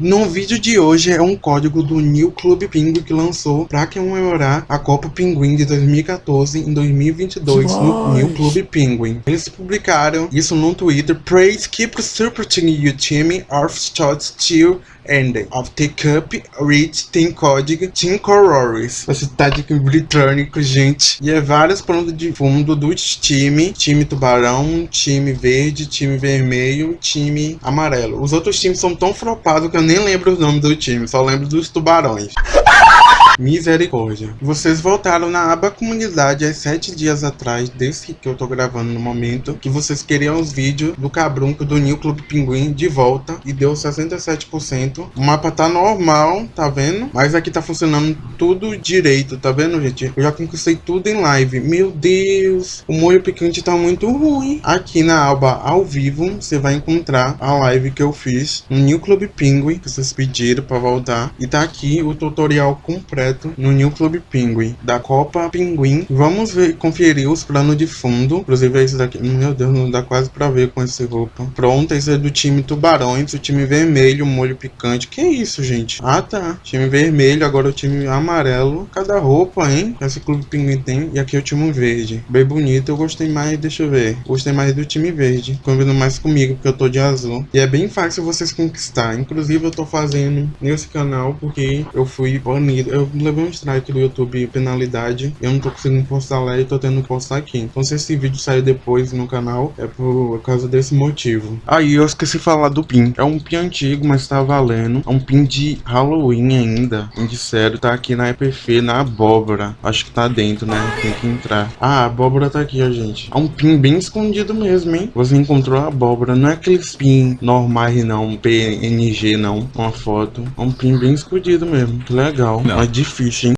No vídeo de hoje é um código do New Club Pinguim que lançou para comemorar a Copa Pinguim de 2014 em 2022 no New Club Pinguim. Eles publicaram isso no Twitter. Praise keep supporting your team of shots till end of the cup reach tem código Team Colors. Esse tático britânico, gente. E é vários planos de fundo dos time. Time tubarão, time verde, time vermelho, time amarelo. Os outros times são tão flopados que eu nem lembro os nomes do time, só lembro dos tubarões. Misericórdia. Vocês voltaram na aba comunidade há sete dias atrás, desse que eu tô gravando no momento, que vocês queriam os vídeos do cabrunco do New Club Pinguim de volta e deu 67%. O mapa tá normal, tá vendo? Mas aqui tá funcionando tudo direito, tá vendo, gente? Eu já conquistei tudo em live. Meu Deus, o molho picante tá muito ruim. Aqui na aba ao vivo, você vai encontrar a live que eu fiz no New Club Pinguim, que vocês pediram pra voltar. E tá aqui o tutorial completo no New Club Pinguim, da Copa Pinguim. Vamos ver, conferir os planos de fundo. Inclusive esse daqui, meu Deus, não dá quase pra ver com essa roupa. Pronto, esse é do time Tubarões, o time vermelho, molho picante. Que isso, gente? Ah, tá. Time vermelho, agora o time amarelo. Cada roupa, hein? Esse Clube Pinguim tem. E aqui é o time verde. Bem bonito, eu gostei mais, deixa eu ver. Gostei mais do time verde. Combina mais comigo, porque eu tô de azul. E é bem fácil vocês conquistar. Inclusive, eu tô fazendo nesse canal porque eu fui banido. Eu levei um strike do YouTube penalidade. Eu não tô conseguindo postar lá e tô tendo que postar aqui. Então se esse vídeo sair depois no canal, é por causa desse motivo. Aí eu esqueci de falar do pin. É um pin antigo, mas tá valendo. É um pin de Halloween ainda. Pin de sério, tá aqui na EPF, na abóbora. Acho que tá dentro, né? Tem que entrar. Ah, a abóbora tá aqui, ó, gente. É um pin bem escondido mesmo, hein? Você encontrou a abóbora. Não é aqueles pin normais, não. PNG, não. Uma foto. É um pin bem escondido mesmo. Que legal. Não. Mas difícil, hein?